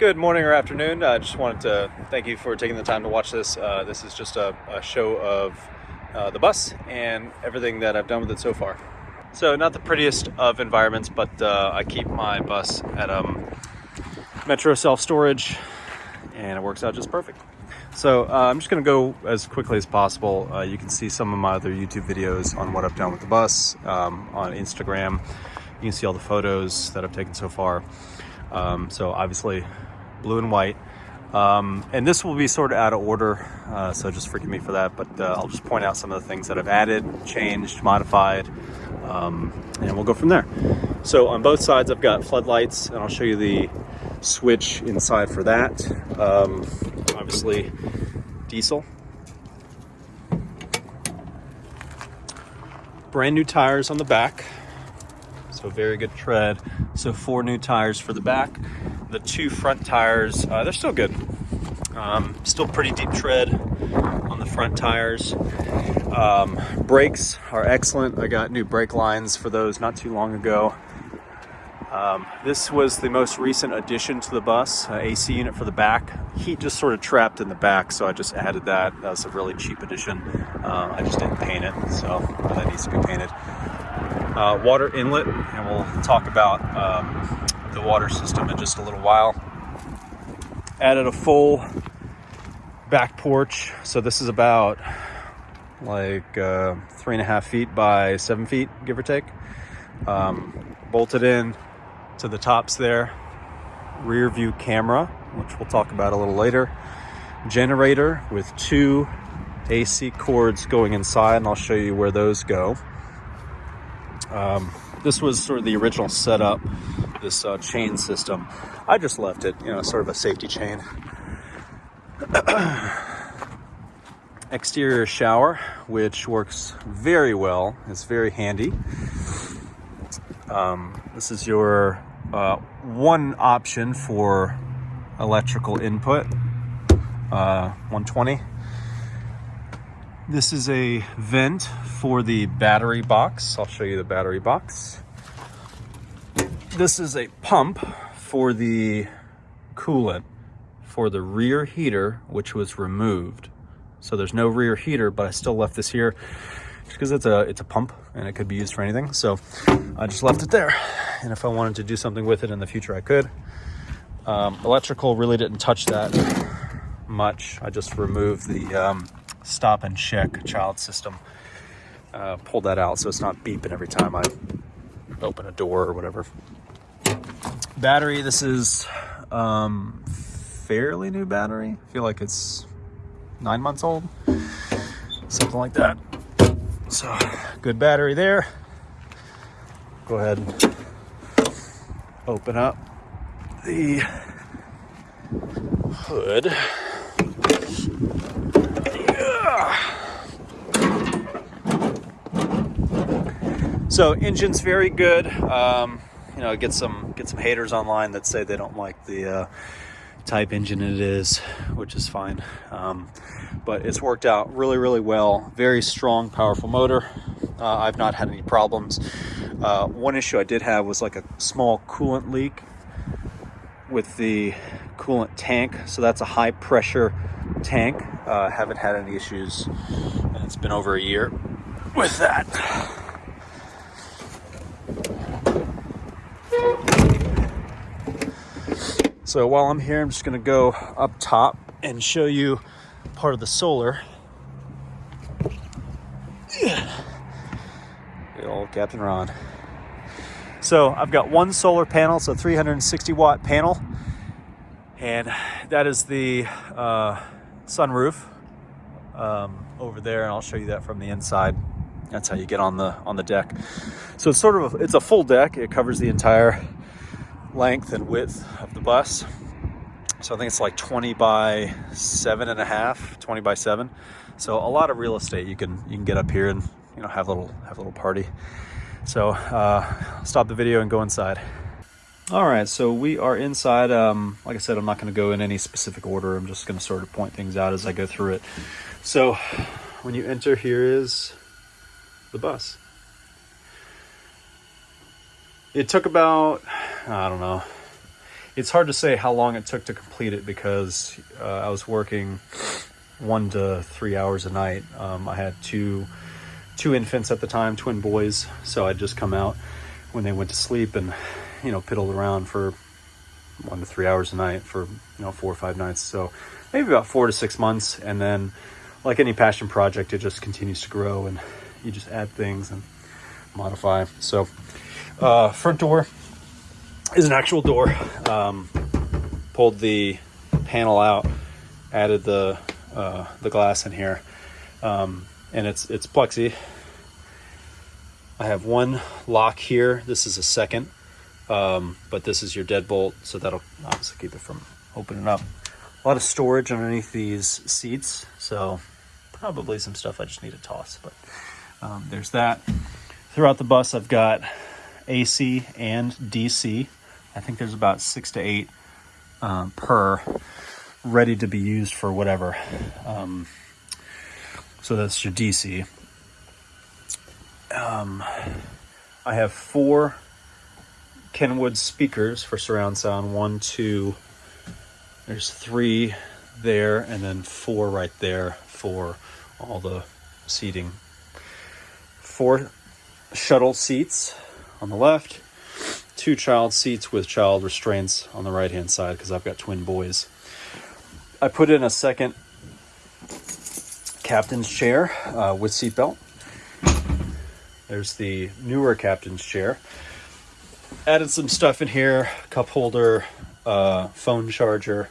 Good morning or afternoon. I just wanted to thank you for taking the time to watch this. Uh, this is just a, a show of uh, the bus and everything that I've done with it so far. So not the prettiest of environments, but uh, I keep my bus at um, Metro self-storage and it works out just perfect. So uh, I'm just gonna go as quickly as possible. Uh, you can see some of my other YouTube videos on what I've done with the bus um, on Instagram. You can see all the photos that I've taken so far. Um, so obviously blue and white. Um, and this will be sort of out of order, uh, so just forgive me for that, but uh, I'll just point out some of the things that I've added, changed, modified, um, and we'll go from there. So on both sides, I've got floodlights, and I'll show you the switch inside for that. Um, obviously, diesel. Brand new tires on the back, so very good tread. So four new tires for the back the two front tires, uh, they're still good. Um, still pretty deep tread on the front tires. Um, brakes are excellent. I got new brake lines for those not too long ago. Um, this was the most recent addition to the bus, uh, AC unit for the back. Heat just sort of trapped in the back, so I just added that. That was a really cheap addition. Uh, I just didn't paint it, so that needs to be painted. Uh, water inlet, and we'll talk about um, the water system in just a little while. Added a full back porch. So this is about like uh, three and a half feet by seven feet, give or take. Um, bolted in to the tops there. Rear view camera, which we'll talk about a little later. Generator with two AC cords going inside, and I'll show you where those go. Um, this was sort of the original setup this uh, chain system. I just left it, you know, sort of a safety chain. Exterior shower, which works very well. It's very handy. Um, this is your uh, one option for electrical input, uh, 120. This is a vent for the battery box. I'll show you the battery box. This is a pump for the coolant for the rear heater, which was removed. So there's no rear heater, but I still left this here because it's a it's a pump and it could be used for anything. So I just left it there. And if I wanted to do something with it in the future, I could. Um, electrical really didn't touch that much. I just removed the um, stop and check child system. Uh, pulled that out so it's not beeping every time I open a door or whatever battery, this is um, fairly new battery. I feel like it's nine months old, something like that. So good battery there. Go ahead and open up the hood. Yeah. So engine's very good. Um, you know, get some get some haters online that say they don't like the uh, type engine it is, which is fine. Um, but it's worked out really, really well. Very strong, powerful motor. Uh, I've not had any problems. Uh, one issue I did have was like a small coolant leak with the coolant tank. So that's a high pressure tank. Uh, haven't had any issues, and it's been over a year with that. So while I'm here, I'm just gonna go up top and show you part of the solar. Good old Captain Ron. So I've got one solar panel, so 360 watt panel, and that is the uh, sunroof um, over there, and I'll show you that from the inside. That's how you get on the on the deck. So it's sort of a, it's a full deck. It covers the entire length and width of the bus. So I think it's like 20 by seven and a half, 20 by seven. So a lot of real estate you can you can get up here and you know have a little have a little party. So uh, stop the video and go inside. All right, so we are inside. Um, like I said, I'm not going to go in any specific order. I'm just going to sort of point things out as I go through it. So when you enter, here is the bus. It took about I don't know. it's hard to say how long it took to complete it because uh, I was working one to three hours a night. Um, I had two two infants at the time, twin boys, so I'd just come out when they went to sleep and you know piddled around for one to three hours a night for you know four or five nights. So maybe about four to six months, and then like any passion project, it just continues to grow and you just add things and modify. So uh, front door is an actual door. Um, pulled the panel out, added the uh, the glass in here, um, and it's it's plexi. I have one lock here. This is a second, um, but this is your deadbolt, so that'll obviously keep it from opening up. A lot of storage underneath these seats, so probably some stuff I just need to toss. But um, there's that. Throughout the bus, I've got AC and DC. I think there's about six to eight um, per ready to be used for whatever. Um, so that's your DC. Um, I have four Kenwood speakers for surround sound. One, two, there's three there, and then four right there for all the seating. Four shuttle seats on the left, two child seats with child restraints on the right hand side because I've got twin boys. I put in a second captain's chair uh, with seatbelt. There's the newer captain's chair. Added some stuff in here cup holder, uh, phone charger,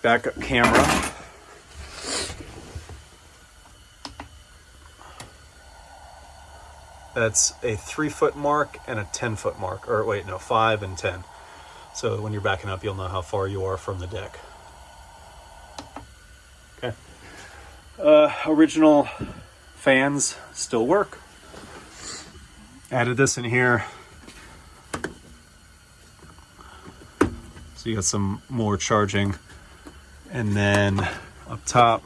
backup camera. That's a three foot mark and a 10 foot mark, or wait, no, five and 10. So when you're backing up, you'll know how far you are from the deck. Okay. Uh, original fans still work. Added this in here. So you got some more charging. And then up top,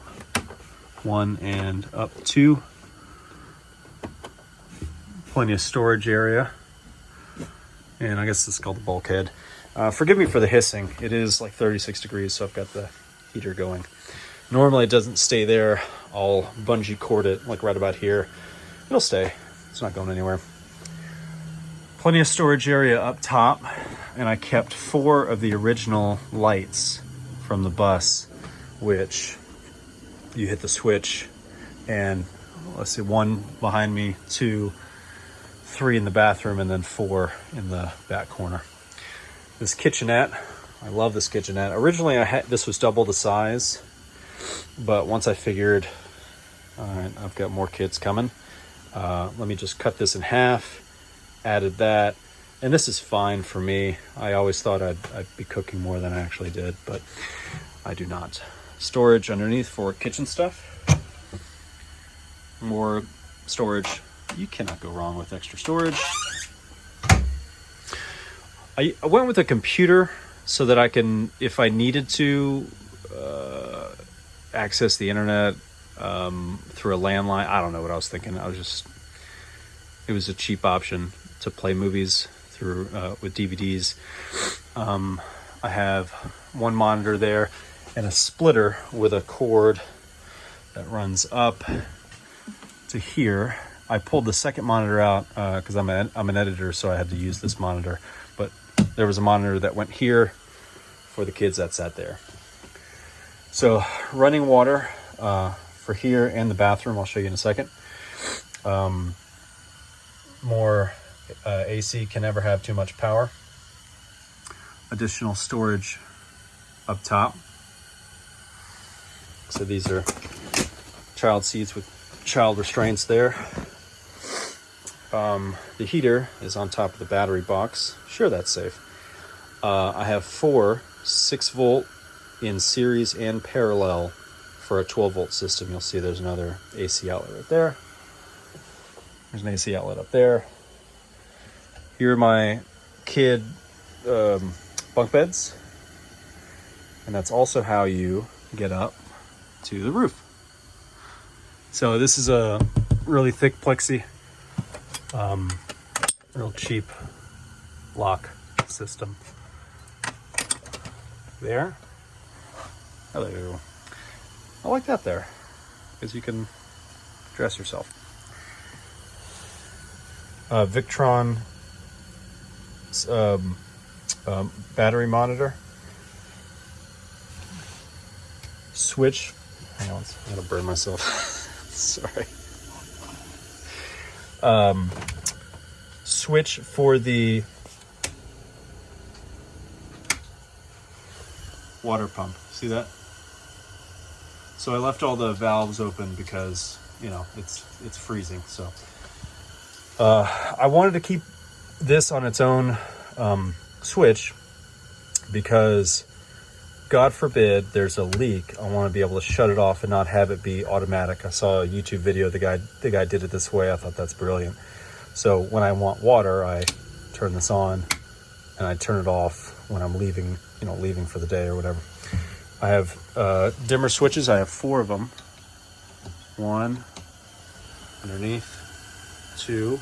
one and up two. Plenty of storage area. And I guess is called the bulkhead. Uh, forgive me for the hissing. It is like 36 degrees, so I've got the heater going. Normally it doesn't stay there. I'll bungee cord it like right about here. It'll stay. It's not going anywhere. Plenty of storage area up top. And I kept four of the original lights from the bus, which you hit the switch and let's see, one behind me, two, three in the bathroom, and then four in the back corner this kitchenette. I love this kitchenette. Originally, I had this was double the size, but once I figured, all right, I've got more kids coming. Uh, let me just cut this in half. Added that, and this is fine for me. I always thought I'd, I'd be cooking more than I actually did, but I do not. Storage underneath for kitchen stuff. More storage. You cannot go wrong with extra storage. I, I went with a computer so that I can, if I needed to, uh, access the internet um, through a landline. I don't know what I was thinking. I was just, it was a cheap option to play movies through uh, with DVDs. Um, I have one monitor there and a splitter with a cord that runs up to here. I pulled the second monitor out because uh, I'm, a, I'm an editor, so I had to use this monitor But there was a monitor that went here for the kids that sat there. So running water uh, for here and the bathroom, I'll show you in a second. Um, more uh, AC can never have too much power. Additional storage up top. So these are child seats with child restraints there. Um, the heater is on top of the battery box. Sure, that's safe. Uh, I have four 6 volt in series and parallel for a 12 volt system. You'll see there's another AC outlet right there. There's an AC outlet up there. Here are my kid um, bunk beds. And that's also how you get up to the roof. So this is a really thick plexi, um, real cheap lock system. There. Hello. I like that there, because you can dress yourself. Uh, Victron um, um, battery monitor. Switch. Hang on, I'm gonna burn myself. Sorry. Um, switch for the water pump. See that? So I left all the valves open because, you know, it's it's freezing. So uh, I wanted to keep this on its own um, switch because God forbid there's a leak, I want to be able to shut it off and not have it be automatic. I saw a YouTube video, the guy the guy did it this way. I thought that's brilliant. So when I want water, I turn this on and I turn it off when I'm leaving, you know, leaving for the day or whatever. I have uh, dimmer switches. I have four of them. One underneath, two,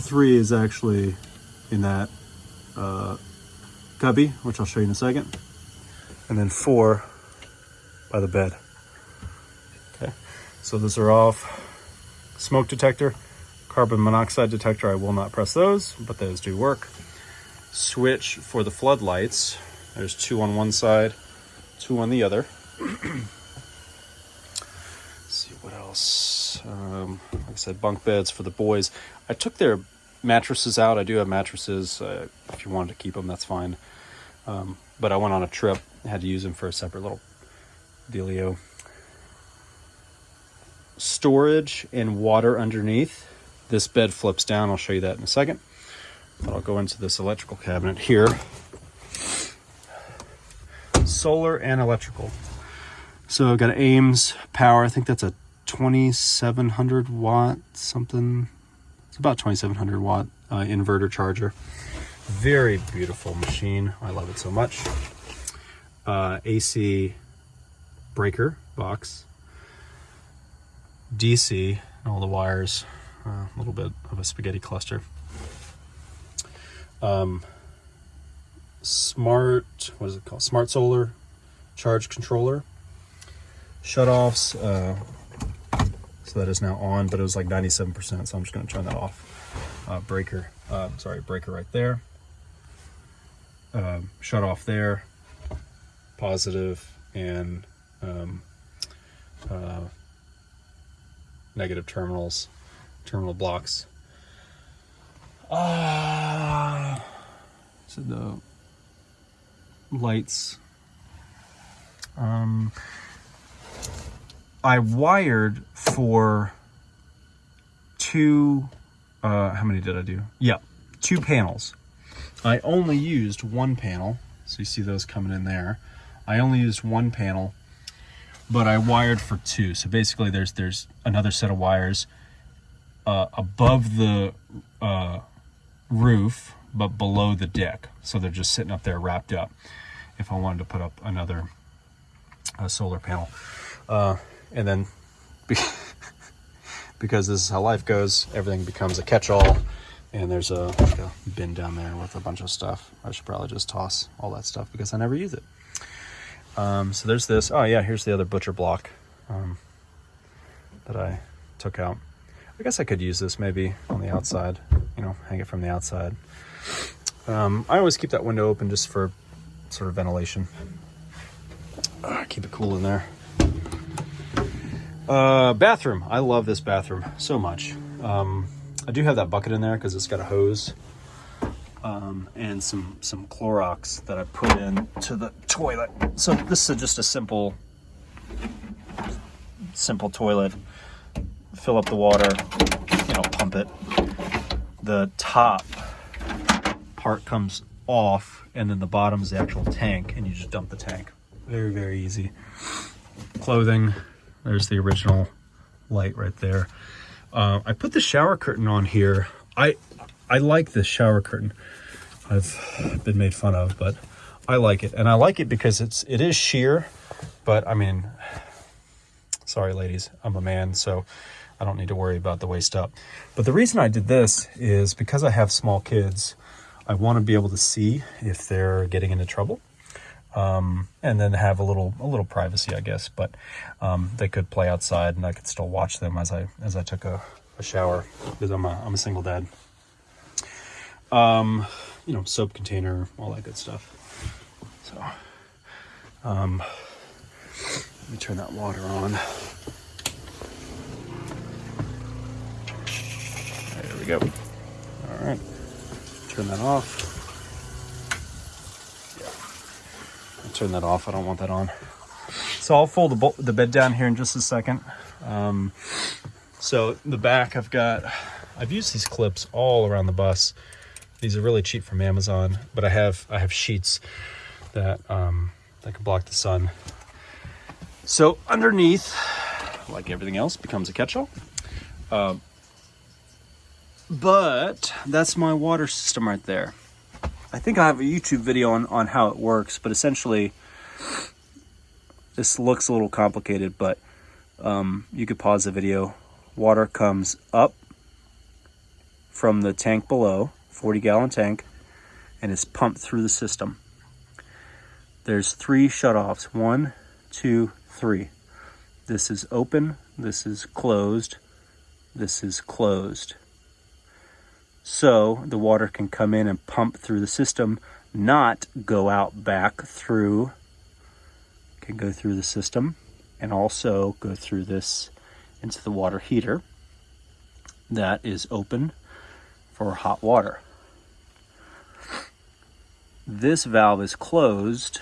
three is actually in that uh, cubby, which I'll show you in a second. And then four by the bed. Okay, so those are off. Smoke detector, carbon monoxide detector, I will not press those, but those do work. Switch for the floodlights. There's two on one side, two on the other. see what else. Um, like I said, bunk beds for the boys. I took their mattresses out. I do have mattresses. Uh, if you wanted to keep them, that's fine. Um, but I went on a trip, had to use them for a separate little dealio. Storage and water underneath. This bed flips down. I'll show you that in a second. But I'll go into this electrical cabinet here. Solar and electrical. So I've got AIMS Power. I think that's a 2700 watt something about 2700 watt uh, inverter charger. Very beautiful machine. I love it so much. Uh, AC breaker box. DC, and all the wires, uh, a little bit of a spaghetti cluster. Um, smart, what is it called? Smart solar charge controller. Shut-offs, uh, so that is now on, but it was like 97%, so I'm just gonna turn that off. Uh, breaker, uh, sorry, breaker right there. Uh, shut off there, positive and um, uh, negative terminals, terminal blocks. Ah, so the lights. Um, I wired for two, uh, how many did I do? Yeah, two panels. I only used one panel, so you see those coming in there. I only used one panel, but I wired for two. So basically there's there's another set of wires uh, above the uh, roof, but below the deck. So they're just sitting up there wrapped up if I wanted to put up another uh, solar panel. And then because this is how life goes everything becomes a catch-all. And there's a, like a, bin down there with a bunch of stuff i should probably just toss all that stuff because i never use it. Um, so there's this. Oh yeah here's the other butcher block um, that i took out. I guess i could use this maybe on the outside you know hang it from the outside. Um, i always keep that window open just for sort of ventilation. Uh, keep it cool in there uh, bathroom. I love this bathroom so much. Um, I do have that bucket in there because it's got a hose um, and some some Clorox that I put in to the toilet. So this is just a simple simple toilet. Fill up the water, you know, pump it. The top part comes off and then the bottom is the actual tank and you just dump the tank. Very, very easy. Clothing, there's the original light right there. Uh, I put the shower curtain on here. I I like this shower curtain. I've been made fun of, but I like it. And I like it because it's it is sheer, but I mean, sorry ladies, I'm a man, so I don't need to worry about the waist up. But the reason I did this is because I have small kids, I want to be able to see if they're getting into trouble. Um, and then have a little a little privacy, I guess. But um, they could play outside, and I could still watch them as I as I took a, a shower because I'm a I'm a single dad. Um, you know, soap container, all that good stuff. So, um, let me turn that water on. There we go. All right, turn that off. Yeah, I'll turn that off. I don't want that on. So I'll fold the, the bed down here in just a second. Um, so the back, I've got, I've used these clips all around the bus. These are really cheap from Amazon, but I have I have sheets that um, that can block the sun. So underneath, like everything else, becomes a catch-all. Uh, but that's my water system right there. I think I have a YouTube video on, on how it works, but essentially, this looks a little complicated, but um, you could pause the video. Water comes up from the tank below, 40 gallon tank and is pumped through the system. There's three shutoffs. One, two, three. This is open, this is closed, this is closed. So the water can come in and pump through the system, not go out back through, can go through the system and also go through this into the water heater that is open for hot water. This valve is closed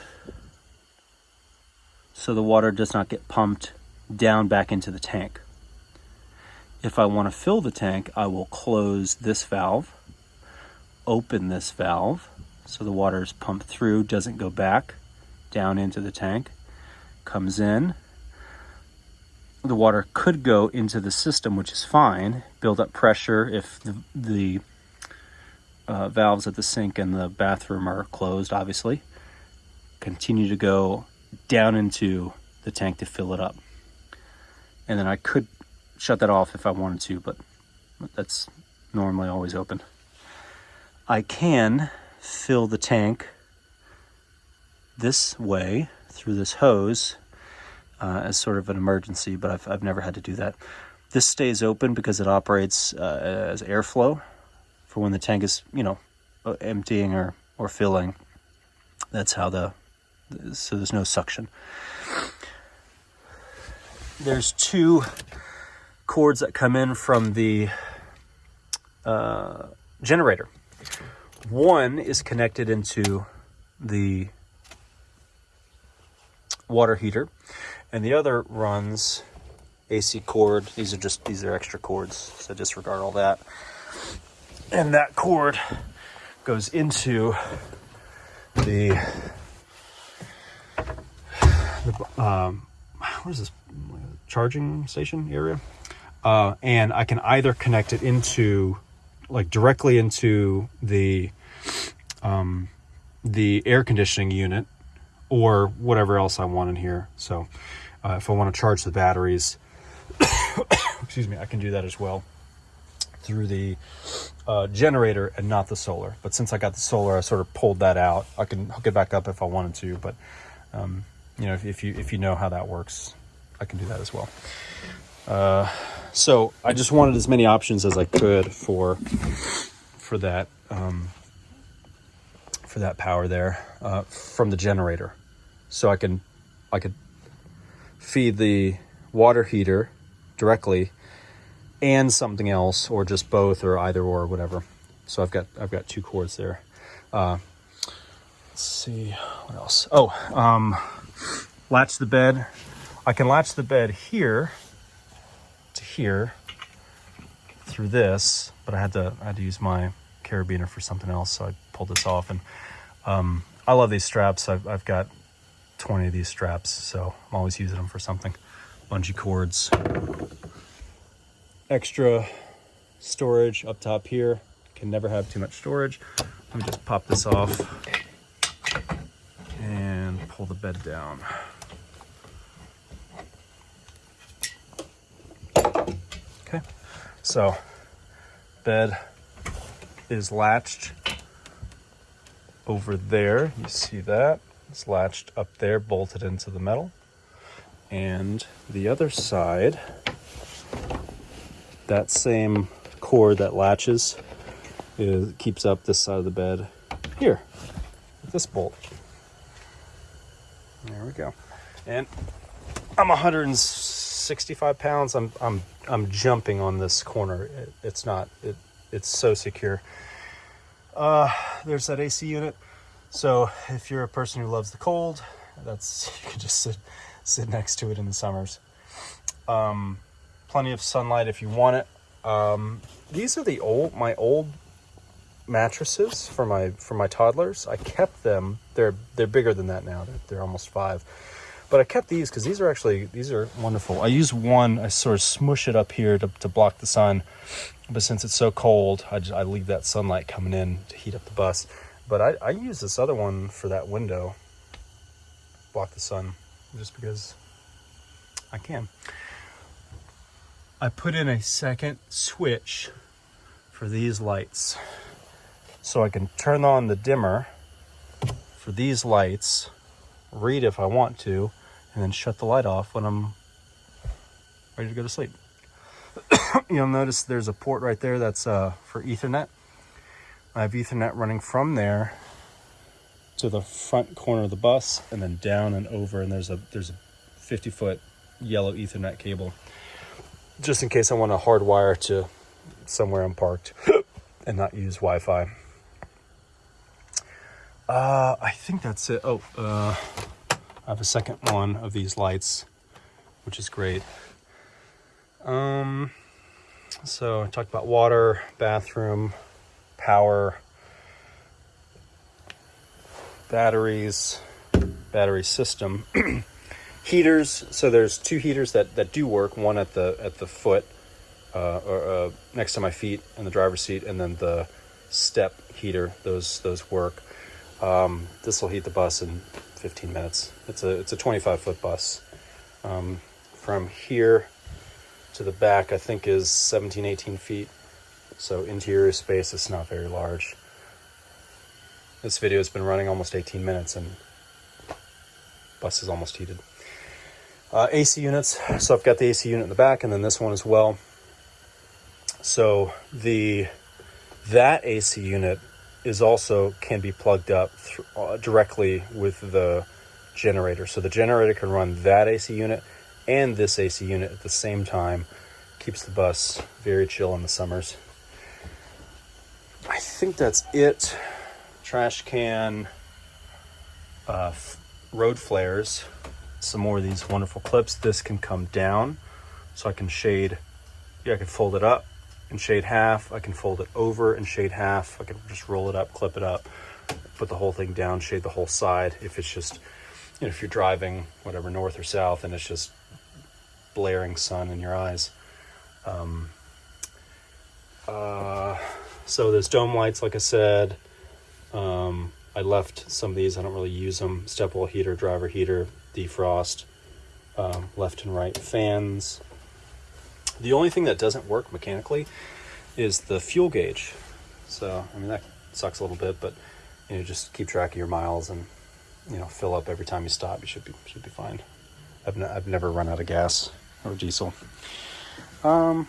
so the water does not get pumped down back into the tank. If I want to fill the tank, I will close this valve, open this valve, so the water is pumped through, doesn't go back down into the tank, comes in. The water could go into the system, which is fine, build up pressure if the, the uh, valves at the sink and the bathroom are closed, obviously. Continue to go down into the tank to fill it up. And then I could shut that off if I wanted to, but that's normally always open. I can fill the tank this way through this hose uh, as sort of an emergency, but I've, I've never had to do that. This stays open because it operates uh, as airflow for when the tank is, you know, emptying or, or filling. That's how the, so there's no suction. There's two cords that come in from the uh, generator. One is connected into the water heater, and the other runs AC cord. These are just these are extra cords, so disregard all that and that cord goes into the, the um, what is this charging station area uh, and I can either connect it into like directly into the um, the air conditioning unit or whatever else I want in here so uh, if I want to charge the batteries excuse me I can do that as well through the uh, generator and not the solar. But since I got the solar, I sort of pulled that out. I can hook it back up if I wanted to, but um, you know, if, if, you if you know how that works, I can do that as well. Uh, so I just wanted as many options as I could for for that um, for that power there uh, from the generator, so I can I could feed the water heater directly and something else or just both or either or whatever. So I've got I've got two cords there. Uh, let's see what else. Oh, um, latch the bed. I can latch the bed here here through this, but I had to I had to use my carabiner for something else, so I pulled this off. And um, I love these straps. I've, I've got 20 of these straps, so I'm always using them for something. Bungee cords extra storage up top here. Can never have too much storage. Let me just pop this off and pull the bed down. Okay, so bed is latched over there. You see that? It's latched up there, bolted into the metal. And the other side, that same cord that latches is, keeps up this side of the bed here, with this bolt. There we go. And I'm 165 pounds. I'm I'm I'm jumping on this corner. It, it's not. It it's so secure. Uh, there's that AC unit. So if you're a person who loves the cold, that's you can just sit sit next to it in the summers. Um, plenty of sunlight if you want it. Um, these are the old my old mattresses for my for my toddlers. I kept them. They're they're bigger than that now. They're, they're almost five. But I kept these because these are actually these are wonderful. I use one. I sort of smush it up here to, to block the sun. But since it's so cold, I, just, I leave that sunlight coming in to heat up the bus. But I, I use this other one for that window, block the sun, just because I can. I put in a second switch for these lights so I can turn on the dimmer for these lights, read if I want to, and then shut the light off when I'm ready to go to sleep. You'll notice there's a port right there that's uh, for Ethernet. I have Ethernet running from there to the front corner of the bus and then down and over and there's a there's a 50 foot yellow Ethernet cable just in case I want to hardwire to somewhere I'm parked and not use Wi-Fi. Uh, I think that's it. Oh, uh, I have a second one of these lights, which is great. Um, so I talked about water, bathroom, power, batteries, battery system, heaters. So there's two heaters that, that do work. One at the at the foot, uh, or uh, next to my feet in the driver's seat, and then the step heater. Those those work. Um, this will heat the bus in 15 minutes. It's a it's a 25 foot bus. Um, from here to the back, I think is 17, 18 feet. So interior space is not very large. This video has been running almost 18 minutes and bus is almost heated. Uh, AC units. So I've got the AC unit in the back and then this one as well. So the that AC unit is also can be plugged up th- uh, directly with the generator. So the generator can run that AC unit and this AC unit at the same time. Keeps the bus very chill in the summers. I think that's it. Trash can, uh, f- road flares, some more of these wonderful clips. This can come down so I can shade. Yeah, I can fold it up and shade half. I can fold it over and shade half. I can just roll it up, clip it up, put the whole thing down, shade the whole side. If it's just, you know, if you're driving whatever north or south and it's just blaring sun in your eyes. Um, uh, so there's dome lights, like I said. Um, I left some of these. I don't really use them. Step wall heater, driver heater, defrost, um, left and right fans. The only thing that doesn't work mechanically is the fuel gauge. So I mean that sucks a little bit, but you know just keep track of your miles and you know fill up every time you stop. You should be should be fine. I've n- I've never run out of gas or diesel. Um,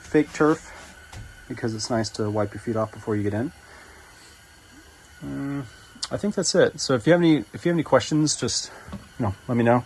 fake turf because it's nice to wipe your feet off before you get in. Mm, I think that's it. So if you have any if you have any questions, just you know let me know.